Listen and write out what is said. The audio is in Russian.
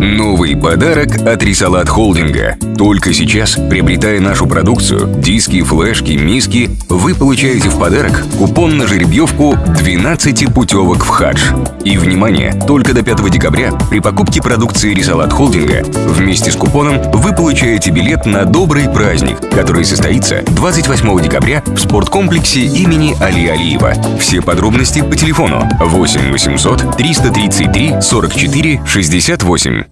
Новый подарок от Рисалат Холдинга. Только сейчас, приобретая нашу продукцию, диски, флешки, миски, вы получаете в подарок купон на жеребьевку 12 путевок в хадж. И, внимание, только до 5 декабря при покупке продукции Рисалат Холдинга вместе с купоном вы получаете билет на добрый праздник, который состоится 28 декабря в спорткомплексе имени Али Алиева. Все подробности по телефону 8 800 333 44 68.